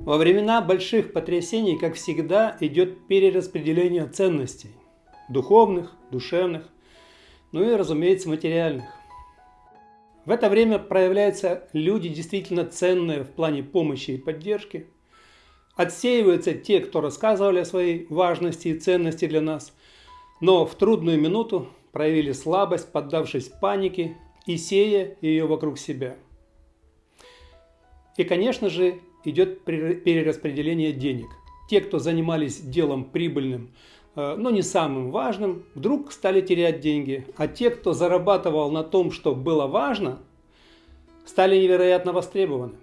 Во времена больших потрясений, как всегда, идет перераспределение ценностей. Духовных, душевных, ну и, разумеется, материальных. В это время проявляются люди действительно ценные в плане помощи и поддержки. Отсеиваются те, кто рассказывали о своей важности и ценности для нас, но в трудную минуту проявили слабость, поддавшись панике и сея ее вокруг себя. И, конечно же, идет перераспределение денег. Те, кто занимались делом прибыльным, э, но не самым важным, вдруг стали терять деньги. А те, кто зарабатывал на том, что было важно, стали невероятно востребованы.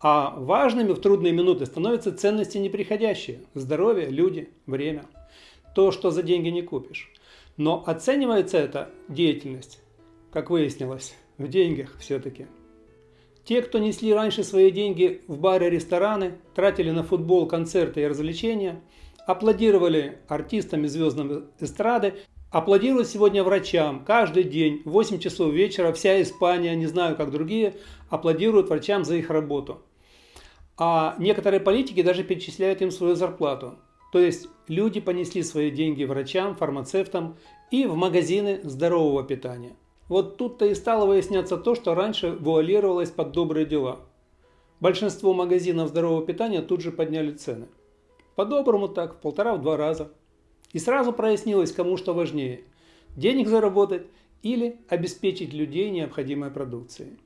А важными в трудные минуты становятся ценности неприходящие. Здоровье, люди, время. То, что за деньги не купишь. Но оценивается эта деятельность, как выяснилось, в деньгах все-таки. Те, кто несли раньше свои деньги в бары, рестораны, тратили на футбол, концерты и развлечения, аплодировали артистам и звездам эстрады, аплодируют сегодня врачам. Каждый день, в 8 часов вечера, вся Испания, не знаю как другие, аплодируют врачам за их работу. А некоторые политики даже перечисляют им свою зарплату. То есть люди понесли свои деньги врачам, фармацевтам и в магазины здорового питания. Вот тут-то и стало выясняться то, что раньше вуалировалось под добрые дела. Большинство магазинов здорового питания тут же подняли цены. По-доброму так, в полтора-два раза. И сразу прояснилось, кому что важнее – денег заработать или обеспечить людей необходимой продукцией.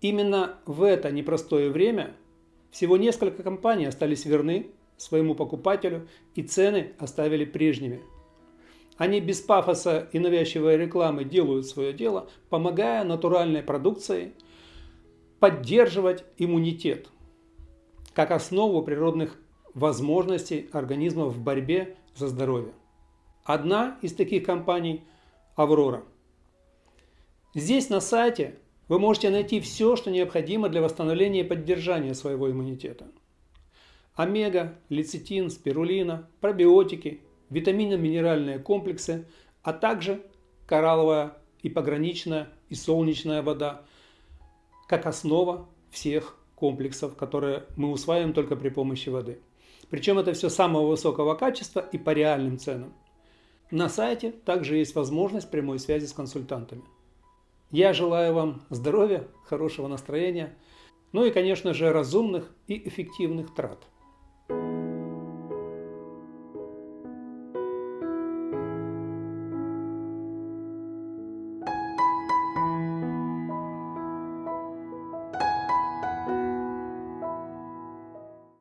Именно в это непростое время всего несколько компаний остались верны своему покупателю и цены оставили прежними – они без пафоса и навязчивой рекламы делают свое дело, помогая натуральной продукции поддерживать иммунитет как основу природных возможностей организма в борьбе за здоровье. Одна из таких компаний – Аврора. Здесь на сайте вы можете найти все, что необходимо для восстановления и поддержания своего иммунитета. Омега, лецитин, спирулина, пробиотики, витаминно-минеральные комплексы, а также коралловая и пограничная и солнечная вода, как основа всех комплексов, которые мы усваиваем только при помощи воды. Причем это все самого высокого качества и по реальным ценам. На сайте также есть возможность прямой связи с консультантами. Я желаю вам здоровья, хорошего настроения, ну и, конечно же, разумных и эффективных трат.